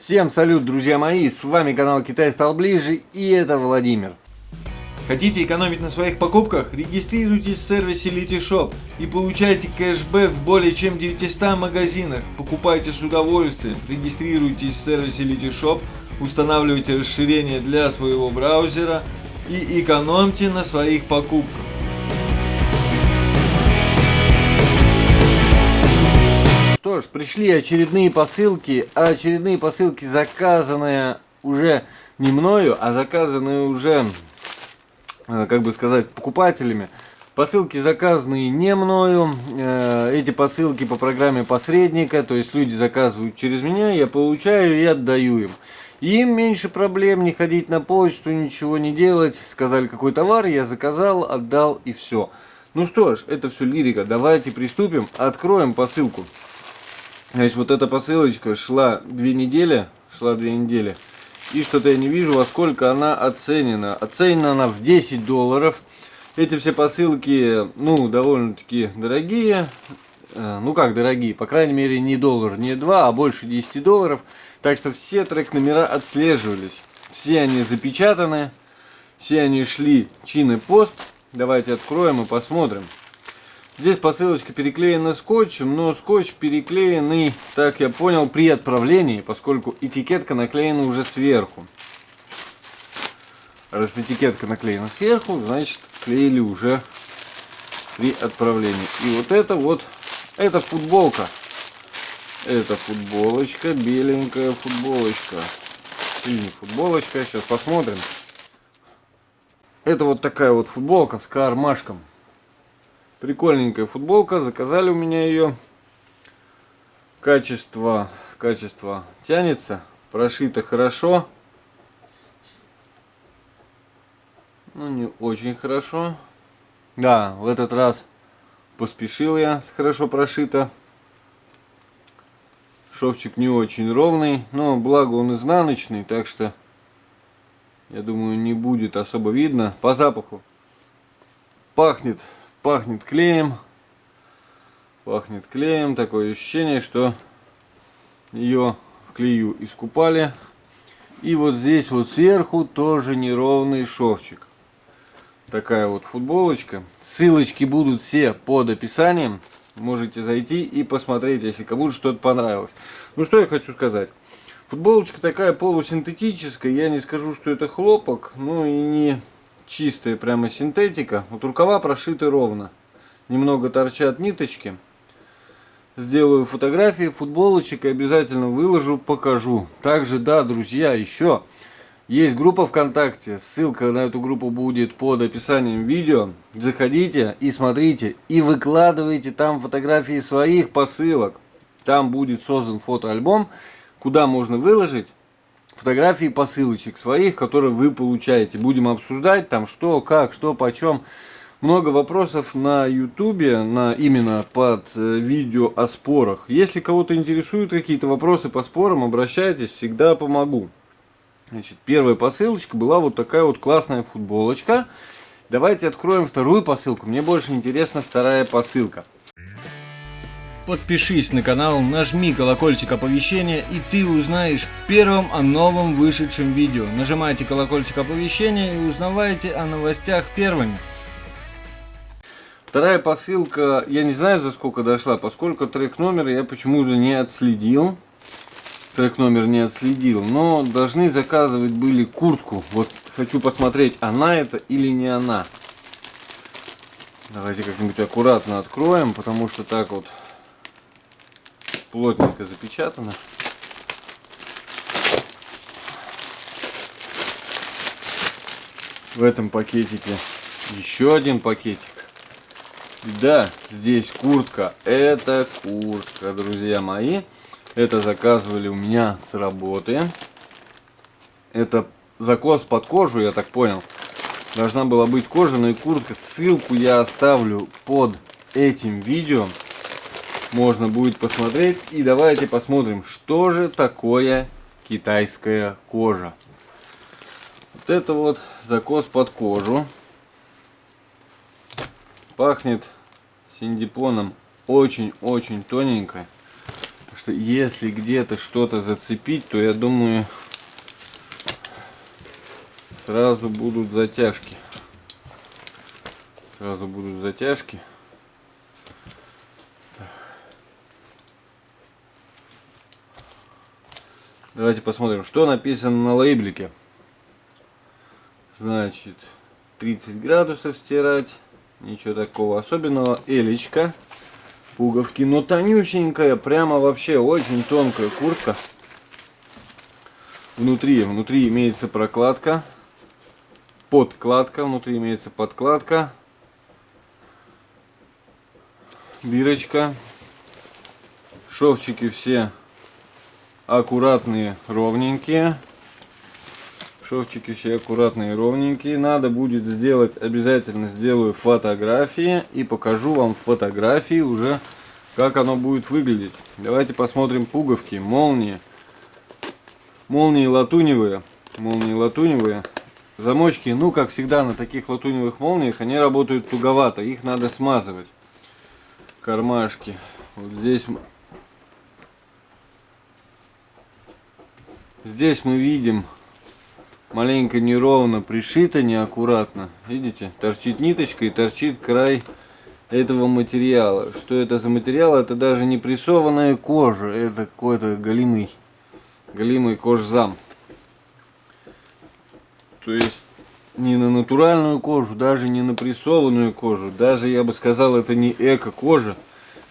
Всем салют, друзья мои, с вами канал Китай стал ближе и это Владимир. Хотите экономить на своих покупках? Регистрируйтесь в сервисе Litishop и получайте кэшбэк в более чем 900 магазинах. Покупайте с удовольствием. Регистрируйтесь в сервисе Litishop, устанавливайте расширение для своего браузера и экономьте на своих покупках. Пришли очередные посылки, а очередные посылки заказанные уже не мною, а заказанные уже, э, как бы сказать, покупателями. Посылки заказанные не мною, э, эти посылки по программе посредника, то есть люди заказывают через меня, я получаю и отдаю им. Им меньше проблем не ходить на почту, ничего не делать. Сказали какой товар, я заказал, отдал и все. Ну что ж, это все лирика. Давайте приступим, откроем посылку. Значит, вот эта посылочка шла две недели, шла две недели. И что-то я не вижу, во сколько она оценена. Оценена она в 10 долларов. Эти все посылки, ну, довольно-таки дорогие. Э, ну как дорогие, по крайней мере не доллар, не два, а больше 10 долларов. Так что все трек номера отслеживались. Все они запечатаны. Все они шли чин и пост. Давайте откроем и посмотрим. Здесь посылочка переклеена скотчем, но скотч переклеенный, так я понял, при отправлении, поскольку этикетка наклеена уже сверху. Раз этикетка наклеена сверху, значит клеили уже при отправлении. И вот это вот, это футболка. Это футболочка, беленькая футболочка. Синяя футболочка, сейчас посмотрим. Это вот такая вот футболка с кармашком. Прикольненькая футболка, заказали у меня ее. Качество, качество тянется, прошито хорошо. Ну, не очень хорошо. Да, в этот раз поспешил я хорошо прошито. Шовчик не очень ровный, но благо он изнаночный, так что я думаю не будет особо видно. По запаху пахнет пахнет клеем. Пахнет клеем. Такое ощущение, что ее в клею искупали. И вот здесь вот сверху тоже неровный шовчик. Такая вот футболочка. Ссылочки будут все под описанием. Можете зайти и посмотреть, если кому-то что-то понравилось. Ну что я хочу сказать. Футболочка такая полусинтетическая. Я не скажу, что это хлопок. Ну и не чистая прямо синтетика. Вот рукава прошиты ровно. Немного торчат ниточки. Сделаю фотографии футболочек и обязательно выложу, покажу. Также, да, друзья, еще есть группа ВКонтакте. Ссылка на эту группу будет под описанием видео. Заходите и смотрите. И выкладывайте там фотографии своих посылок. Там будет создан фотоальбом, куда можно выложить фотографии посылочек своих, которые вы получаете. Будем обсуждать там что, как, что, почем. Много вопросов на ютубе, на именно под э, видео о спорах. Если кого-то интересуют какие-то вопросы по спорам, обращайтесь, всегда помогу. Значит, первая посылочка была вот такая вот классная футболочка. Давайте откроем вторую посылку. Мне больше интересна вторая посылка. Подпишись на канал, нажми колокольчик оповещения и ты узнаешь первым о новом вышедшем видео. Нажимайте колокольчик оповещения и узнавайте о новостях первыми. Вторая посылка, я не знаю за сколько дошла, поскольку трек номер я почему-то не отследил. Трек номер не отследил, но должны заказывать были куртку. Вот хочу посмотреть, она это или не она. Давайте как-нибудь аккуратно откроем, потому что так вот плотненько запечатано. В этом пакетике еще один пакетик. Да, здесь куртка. Это куртка, друзья мои. Это заказывали у меня с работы. Это закос под кожу, я так понял. Должна была быть кожаная куртка. Ссылку я оставлю под этим видео можно будет посмотреть. И давайте посмотрим, что же такое китайская кожа. Вот это вот закос под кожу. Пахнет синдипоном очень-очень тоненько. что если где-то что-то зацепить, то я думаю, сразу будут затяжки. Сразу будут затяжки. Давайте посмотрим, что написано на лейблике. Значит, 30 градусов стирать. Ничего такого особенного. Элечка. Пуговки. Но тонюсенькая. Прямо вообще очень тонкая куртка. Внутри, внутри имеется прокладка. Подкладка. Внутри имеется подкладка. Бирочка. Шовчики все аккуратные, ровненькие. Шовчики все аккуратные, ровненькие. Надо будет сделать, обязательно сделаю фотографии и покажу вам фотографии уже, как оно будет выглядеть. Давайте посмотрим пуговки, молнии. Молнии латуневые. Молнии латуневые. Замочки, ну как всегда на таких латуневых молниях, они работают туговато. Их надо смазывать. Кармашки. Вот здесь Здесь мы видим маленько неровно пришито, неаккуратно. Видите, торчит ниточка и торчит край этого материала. Что это за материал? Это даже не прессованная кожа, это какой-то голимый, голимый кожзам. То есть не на натуральную кожу, даже не на прессованную кожу, даже я бы сказал, это не эко-кожа,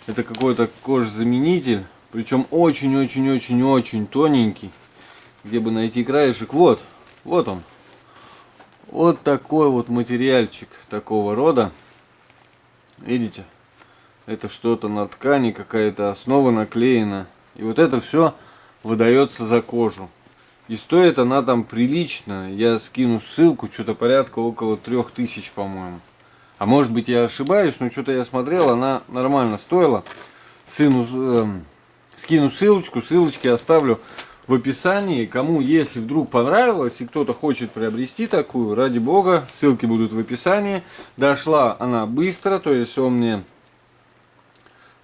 это какой-то кожзаменитель, причем очень-очень-очень-очень тоненький где бы найти краешек. Вот, вот он. Вот такой вот материальчик такого рода. Видите? Это что-то на ткани, какая-то основа наклеена. И вот это все выдается за кожу. И стоит она там прилично. Я скину ссылку, что-то порядка около трех тысяч, по-моему. А может быть я ошибаюсь, но что-то я смотрел, она нормально стоила. Сыну э, скину ссылочку, ссылочки оставлю в описании. Кому, если вдруг понравилось и кто-то хочет приобрести такую, ради бога, ссылки будут в описании. Дошла она быстро, то есть он мне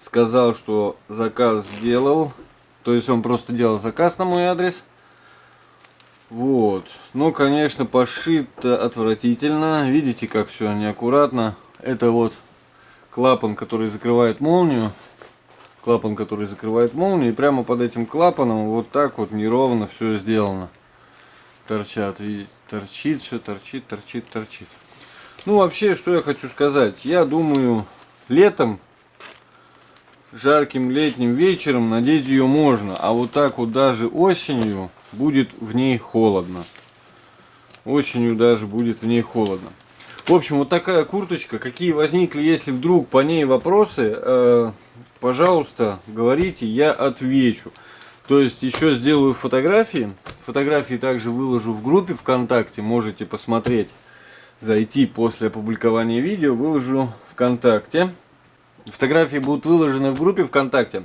сказал, что заказ сделал. То есть он просто делал заказ на мой адрес. Вот. Ну, конечно, пошито отвратительно. Видите, как все неаккуратно. Это вот клапан, который закрывает молнию клапан, который закрывает молнию. И прямо под этим клапаном вот так вот неровно все сделано. Торчат, видите, торчит все, торчит, торчит, торчит. Ну, вообще, что я хочу сказать. Я думаю, летом, жарким летним вечером надеть ее можно. А вот так вот даже осенью будет в ней холодно. Осенью даже будет в ней холодно. В общем, вот такая курточка. Какие возникли, если вдруг по ней вопросы, э, пожалуйста, говорите, я отвечу. То есть еще сделаю фотографии. Фотографии также выложу в группе ВКонтакте. Можете посмотреть, зайти после опубликования видео. Выложу ВКонтакте. Фотографии будут выложены в группе ВКонтакте.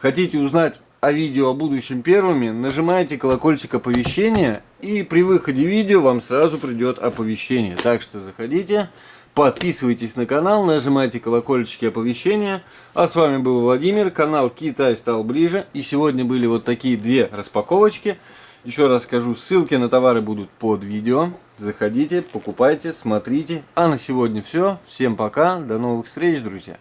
Хотите узнать о видео о будущем первыми, нажимаете колокольчик оповещения и при выходе видео вам сразу придет оповещение. Так что заходите, подписывайтесь на канал, нажимайте колокольчики оповещения. А с вами был Владимир, канал Китай стал ближе. И сегодня были вот такие две распаковочки. Еще раз скажу, ссылки на товары будут под видео. Заходите, покупайте, смотрите. А на сегодня все. Всем пока, до новых встреч, друзья.